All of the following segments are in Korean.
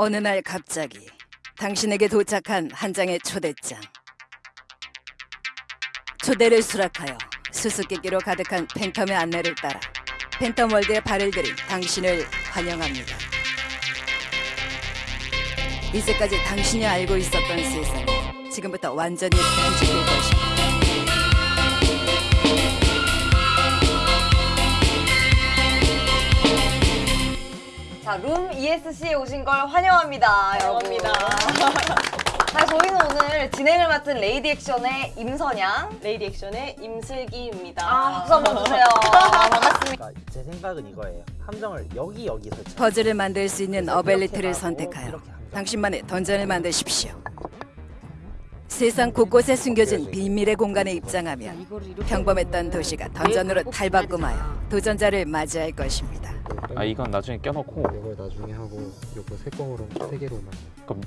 어느 날 갑자기 당신에게 도착한 한 장의 초대장. 초대를 수락하여 수수께끼로 가득한 팬텀의 안내를 따라 팬텀 월드에 발을 들인 당신을 환영합니다. 이제까지 당신이 알고 있었던 세상이 지금부터 완전히 뒤집힐 것입니다. 자, 룸 ESC에 오신 걸 환영합니다, 여러분. 자, 저희는 오늘 진행을 맡은 레이디 액션의 임선양. 레이디 액션의 임슬기입니다. 아, 박수 한번 주세요. 반갑습니다. 그러니까 제 생각은 이거예요. 함정을 여기 여기서 쳐. 퍼즐을 만들 수 있는 ability를 선택하여. 당신만의 던전을 만드십시오. 세상 곳곳에 숨겨진 비밀의 공간에 입장하면 평범했던 도시가 던전으로 탈바꿈하여 도전자를 맞이할 것입니다. 아 이건 나중에 껴놓고 이걸 나중에 하고 요거 세 공으로 세 개로만 그럼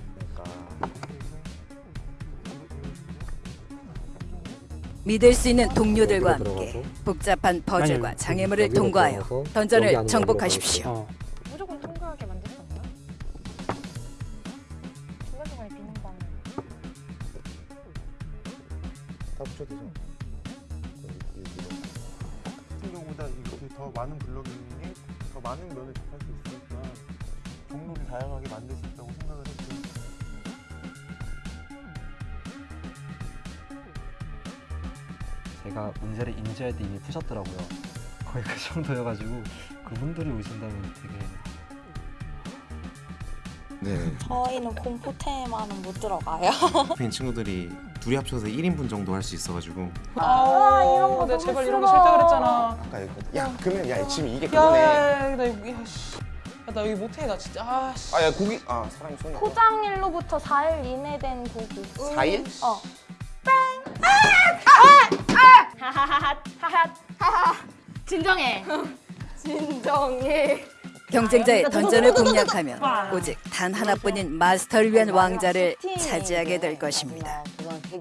믿을 수 있는 동료들과 함께. 복잡한 퍼즐과 아니, 장애물을 통과하여 던전을 정복하십시오. 어. 무조건 통과하게 만들 수 없나요? 중간중간에 비는 방다 붙여도 되죠. 경우보다 이렇게 더 많은 블럭이 더 많은 면을 접할 수 있으니까 경로를 다양하게 만들 수 있다고 생각을 했고 제가 문제를 인지할 때 이미 푸셨더라고요. 거의 그 정도여가지고 그분들이 오신다면 되게 네, 저희는 공포 테마는 못 들어가요. 팬 친구들이 둘이 합쳐서 1인분 정도 할 수 있어가지고 아, 이런 거. 내가 제발 이런 거 싫다 그랬잖아. 아까 이거 야 그러면 야 지금 이게 야, 그거네 야, 야, 나 여기, 나 여기 못해, 나 진짜. 아, 씨. 아야 고기 아 사람이 손 포장일로부터 4일 이내 된 고기. 4일? 어. 진정해. 진정해. 경쟁자의 던전을 공략하면 오직 단 하나뿐인 마스터를 위한 왕자를 팀이 차지하게 될 것입니다.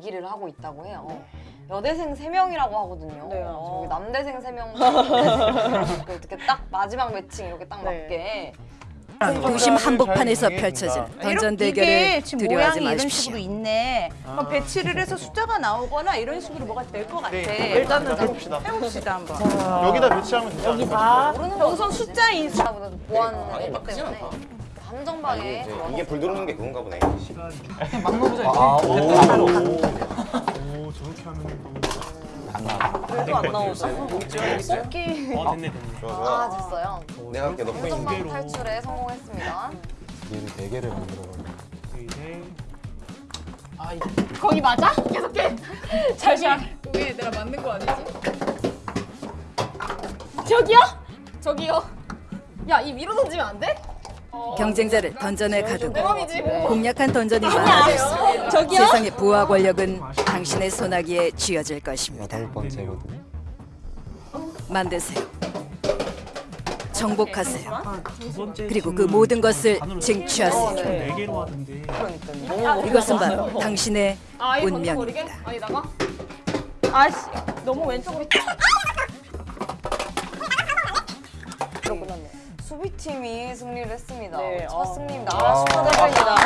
대기를 하고 있다고 해요. 여대생 3명이라고 하거든요. 네, 저기 맞아요. 남대생 3명. 어떻게 딱 마지막 매칭 이렇게 딱 네. 맞게. 도심 한복판에서 펼쳐진 던전 대결을 두려워하지 모양이 이런 마십시오. 식으로 있네. 뭐 배치를 해서 숫자가 나오거나 이런 식으로 뭐가 될 것 같아. 일단은 해봅시다 해봅시다 한번. 여기다 배치하면 되지 않을까? 모르는 여기서 숫자 인 보다 보안했기 때문에 함정방에 들어와서 이게 불 들어오는 게 그건가 보네 그냥 막 넣어보자, 이렇게. 오 저렇게 하면 또 그래도 안 나오죠. 뽑기. 좋아 아 좋아 됐어요. 내가 할게 너 포인트 함정방 탈출에 성공했습니다. 얘를 네 개를 만들어가지고. 이제 아, 이게. 거기 맞아? 계속해. 잠시만. 그게 내가 맞는 거 아니지? 저기요? 저기요. 야, 이 위로 던지면 안 돼? 경쟁자를 던전에 가두고. 공략한 던전이 많아질수록? 세상의 부와 권력은 당신의 소나기에 쥐어질 것입니다. 번째거든요. 만드세요. 정복하세요. 그리고 그 모든 것을 쟁취하세요. 네 하던데 이것은 바로 당신의 아? 운명입니다. 아씨 너무 왼쪽으로. 수비팀이 승리를 했습니다. 네, 첫 어. 승리입니다. 아, 축하드립니다.